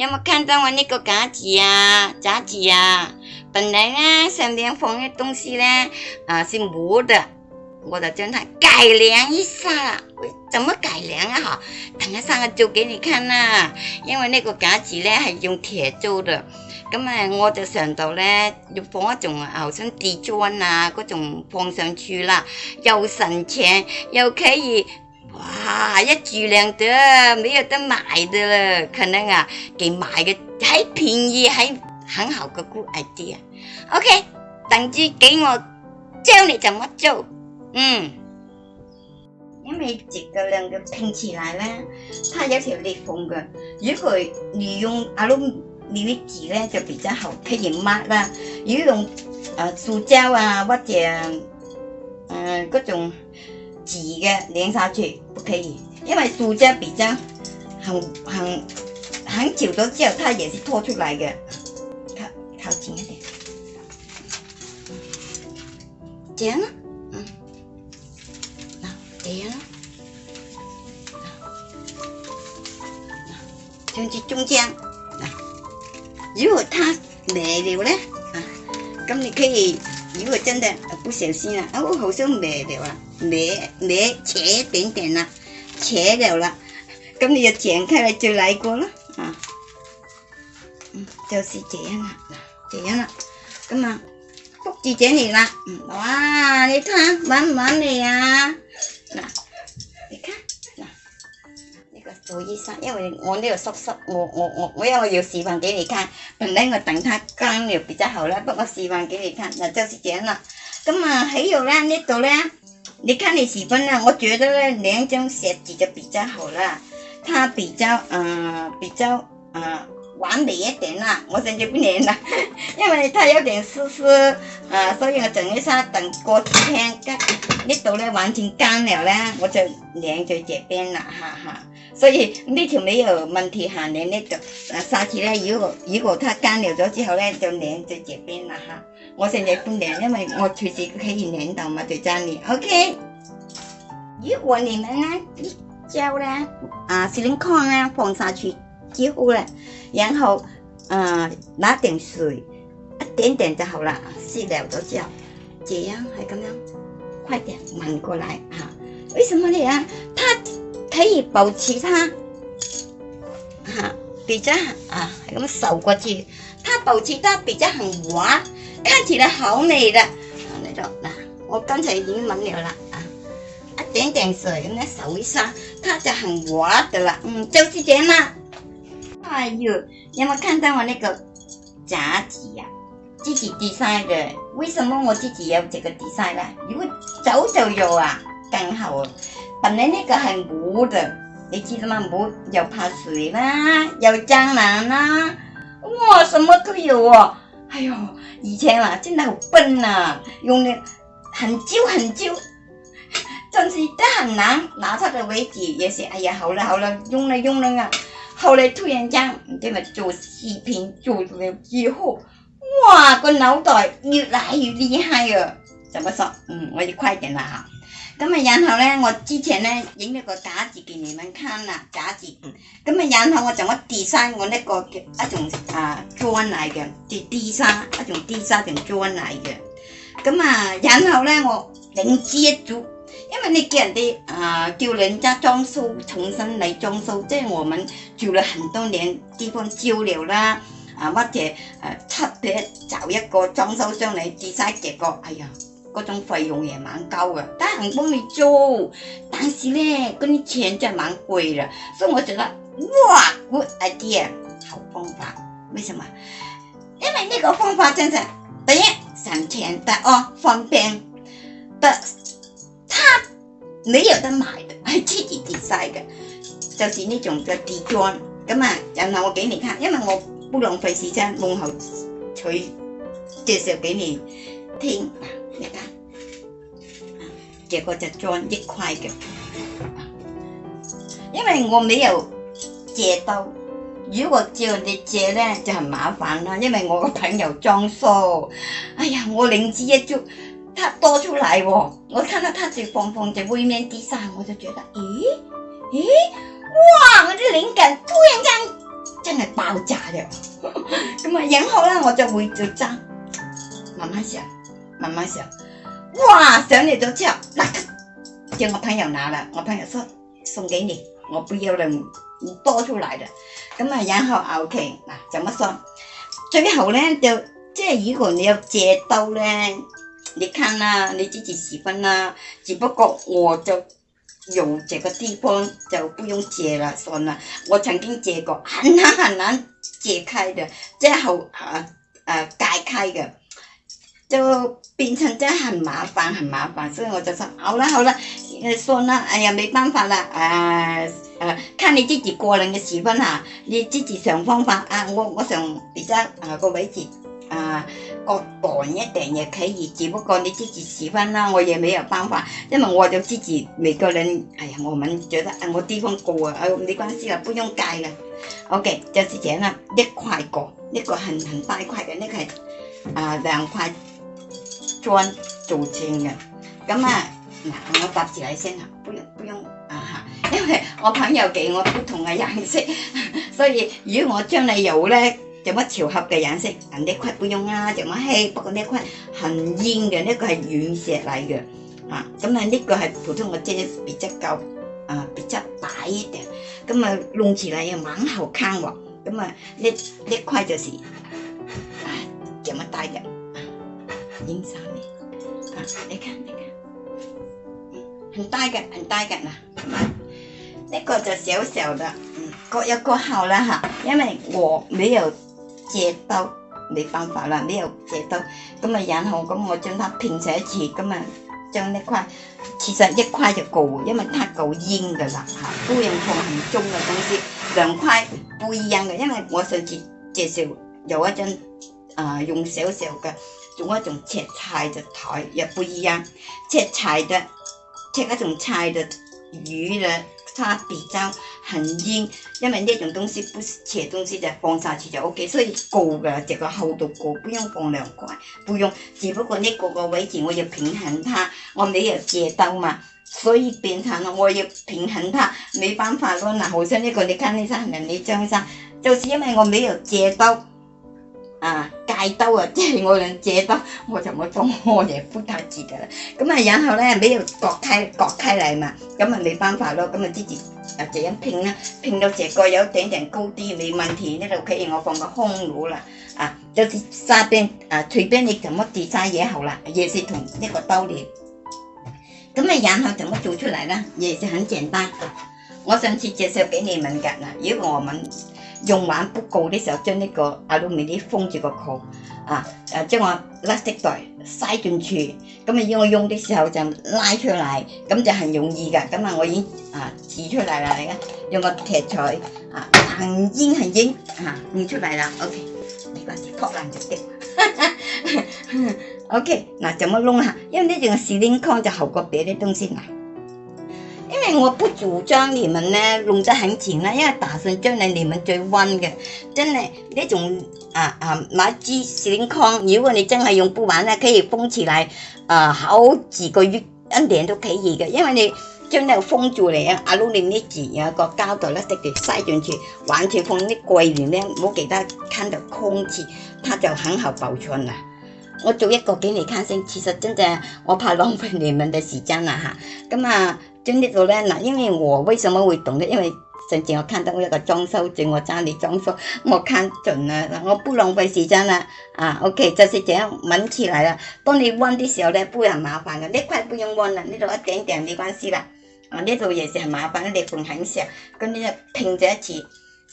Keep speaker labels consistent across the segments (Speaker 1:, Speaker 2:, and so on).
Speaker 1: 有冇看到我那个架子呀？架子呀，本来呢上面放的东西呢，啊是木的，我就将它改良一下啦。怎么改良啊？哈，等下上个做给你看啦。因为那个架子呢系用铁做的，咁啊我就想到呢，要放一种好像地砖啊，嗰种放上去啦，又省钱又可以。哇！一住靚啲，沒有得買的了，可能啊，給買個還便宜，還很好個 good idea。OK，等住給我教你怎麼做。嗯，因為這個兩個拼起來呢，它有條裂縫嘅。如果你用 aluminium 紙咧就比較好，譬如抹啦，如果用誒、呃、塑膠啊或者誒嗰、呃、種。挤的淋上去，不可以，因为塑胶比较很很很久了之后，它也是脱出来的。靠靠近一点，这样呢，嗯，那这样，这样去中间。如果它没了呢，啊，咁你可以，如果真的不小心啦，啊，我好像没了啊。mẹ mẹ trẻ tiền tiền nè trẻ đều là cảm ơn chuyện khai là chơi lại của nó à cho chị trẻ nè trẻ nè cảm ơn phúc chị trẻ này nè đó đi thá bán bán này à nè đi khác nè đi cái tuổi gì sao 因为我呢度濕濕我我我我因為我要示範俾你睇本來我等它乾了比較好啦不過示範俾你睇嗱就係這樣啦咁啊喺度咧呢度咧你看你喜欢哪？我觉得呢，两种写子就比较好啦。它比较呃比较呃完美一点啦。我先就不粘啦，因为它有点湿湿，呃，所以我等一下等过几天，给一度呢完全干了呢，我就粘在这边啦，哈哈。所以呢條尾又問題下舐呢就，下次呢，如果如果它乾了咗之後呢，就舐在這邊啦哈。我现在不舐，因為我隨時可以舐到嘛，就揸里。OK。如果你们呢？膠呢啊，石英礦啊，放去紙，膠咧，然後，啊，拿点水，一點點就好了，試了咗之後，这樣係咁樣，快啲聞過來啊，為什麼你啊？可以保持它嚇比較啊係咁受過住，它保持得比較恒滑，跟住咧口味啦，呢度嗱，我剛才已經揾了啦啊，一點點水咁咧手一下，它就恒滑的啦，嗯，就是這樣啦。哎呦，你有冇看到我那個夾子呀、啊？自己 design 嘅，為什麼我自己有這個 design 呢？如果早就有啊，更好。本来那个很木的，你知道吗？木又怕水啦，又江南啦，哇，什么都有哦！哎呦，以前啊，真的好笨呐，用的很旧很旧，真是都很难拿它的为止。也是，哎呀，好了好了，用了用了啊。后来突然间，这们做视频做了之后，哇，个脑袋越来越厉害哟！怎么说？嗯，我要快点了哈。咁啊，然后咧，我之前咧影咗个架字俾你们看啦，架字。咁啊，然后我就我 design 我那个一种啊砖嚟嘅，地地沙一种地沙种砖嚟嘅。咁啊，然后咧我整住一组，因为你叫人哋啊叫人家装修，重新嚟装修，即系我们住了很多年地方久了啦，啊或者诶出咗找一个装修商嚟 design 结果，哎呀～嗰种费用也蛮高嘅，得人帮你做，但是呢，嗰啲钱就蛮贵啦，所以我觉得哇，g o o d idea，好方法，为什么？因为那个方法真的第一省钱，的哦，方便，的，他没有得买的，系自己自制嘅，就是呢种嘅瓷砖，咁啊，然后我给你看，因为我不浪费时间，我好取介绍给你。听你看，这个就装一块的，因为我没有借到，如果叫你借呢，就很麻烦啦，因为我个朋友装修，哎呀，我灵机一触，它多出来哦，我看到它在放放在外面地上，我就觉得，咦咦，哇，我的灵感突然间真系爆炸了，咁啊，然后呢，我就会再争，慢慢想。慢慢想，哇上嚟咗之后，即系我朋友拿了，我朋友说送给你，我不要了，你多出来的，咁啊然后 ok 嗱，怎么说，最后呢，就即系如果你要借刀呢，你看啦，你自己喜欢啦，只不过我就有这个地方就不用借了，算了。我曾经借过，很难很难解开的，最后好啊啊解开的。就变成真系很麻烦，很麻烦，所以我就说好了好了，诶，算啦，哎呀，没办法啦，诶，诶，看你自己个人的喜欢哈，你自己想方法啊，我我上而家诶个位置，啊，各档一点也可以，只不过你自己喜欢啦，我也没有办法，因为我就自己每个人，哎呀，我们觉得啊，我地方过啊，你没关系啊，不用介了 o k 就是这样啦，一块个，一个很很大块的，那个系啊两块。砖做成嘅，咁啊，嗱，我搭住你先啊，不用不用啊吓，因为我朋友寄我不同嘅颜色，所以如果我将你有咧，就乜调合嘅颜色，啊呢块不用啊，就乜嘿，不过呢块很烟嘅呢个系软石嚟嘅，啊，咁啊呢个系普通嘅即系比较，啊比较大一点，咁啊弄起来又蛮好看喎，咁啊呢呢块就是，啊，咁啊大嘅。影沙米，啊，你看，你看，嗯，很大个，很大个呐。那个就小小的，各有各好啦哈。因为我没有剪刀，没办法啦，没有剪刀，咁啊，然后咁我将它拼成一截，咁啊，将那块，其实一块就够，因为它够硬噶啦哈。都用做很重的东西，两块不一样的，因为我上次介绍有一张啊，用小小的。种一种切菜的台也不一样，切菜的切那种菜的鱼嘞，它比较很硬，因为那种东西不是切东西的，放下去就 OK，所以够的，这个厚度够，不用放两块，不用，只不过呢个个位置我要平衡它，我没有接到嘛，所以变成了，我要平衡它，没办法咯，那好像那个你看那啥，那你张上，就是因为我没有接到，啊。带兜啊，即系我两借兜，我就冇当我嘢敷太住噶啦。咁啊，然后咧俾个割开割开嚟嘛，咁啊，冇办法咯，咁啊，直啊这样拼啦，拼到这个有一点点高低未问题，呢度既然我放个空炉啦，啊，就是沙边啊，随便你怎么跌沙嘢好啦，亦是同一个刀嚟。咁啊，然后怎么做出嚟啦，亦是很简单。我上次介绍俾你们噶啦，如果我们。用完不够的時候，將呢個阿魯米啲封住個口，啊，誒將我垃圾袋塞進去，咁要我用的時候就拉出嚟，咁就很容易噶。咁啊，我已經啊取出嚟啦你家，用個铁锤啊，很硬很硬啊，攔出嚟啦。OK，冇關事，破爛就得。OK，嗱，怎么弄啊？因為呢種石英礦就好过别啲東西啊。我不主张你们呢用得很紧啦，因为打算将来你们最温嘅，真系呢种啊啊买支雪康，如果你真系用不完呢，可以封起来，啊好几个月一年都可以嘅，因为你将你封住嚟啊，阿鲁你啲纸有一个胶袋啦，直接塞进去，完全放啲柜里咧，唔给记看到空气，它就很好保存啦。我做一个给你看先，其实真嘅，我怕浪费你们的时间啦吓，咁啊。就业到咧，嗱，因为我为什么会懂呢？因为上次我看到一个装修组，我家里装修，我看准了，我不浪费时间啦，啊，OK，就是这样揾起来啦。当你弯的时候咧，不会很麻烦嘅，呢块不用弯啦，呢度一点点没关系啦。啊，呢度也是很麻烦，裂缝很小，咁你就拼在一起。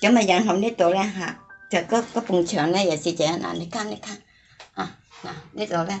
Speaker 1: 咁啊，然后呢度咧吓，就嗰嗰埲墙咧也是这样，啦。你看，你看，啊，嗱，呢度咧。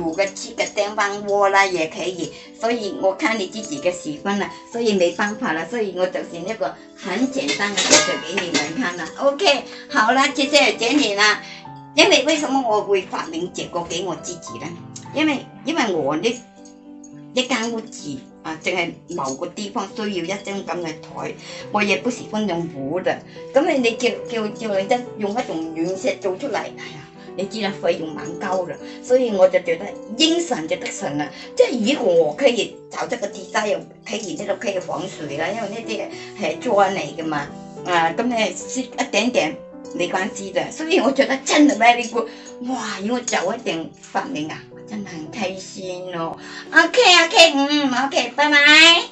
Speaker 1: 煮个七个电饭锅啦也可以，所以我看你自己的喜欢啦，所以没办法啦，所以我就是那个很简单的介绍给你们看了。OK，好了，谢谢就你啦。因为为什么我会发明这个给我自己呢？因为因为我呢一间屋子啊，净系某个地方需要一张咁嘅台，我也不喜欢用铺的，咁你你叫叫叫你真用一种软石做出嚟，呀，你知道費用蠻高的，所以我就覺得應神就得神啦。即係如果我可以找這個地帶又可以呢度可以防水啦，因為呢啲係砖嚟嘅嘛，啊咁你少一點點，没關系的。所以我覺得真係 o d 哇！如果早一点发明啊，真係開心哦。OK OK，嗯，OK，拜拜。